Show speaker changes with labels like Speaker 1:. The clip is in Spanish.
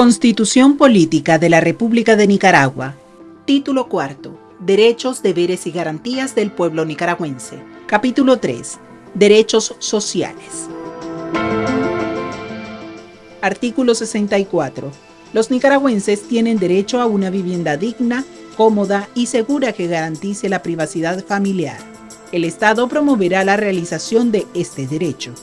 Speaker 1: Constitución Política de la República de Nicaragua. Título cuarto. Derechos, deberes y garantías del pueblo nicaragüense. Capítulo 3. Derechos sociales. Artículo 64. Los nicaragüenses tienen derecho a una vivienda digna, cómoda y segura que garantice la privacidad familiar. El Estado promoverá la realización de este derecho.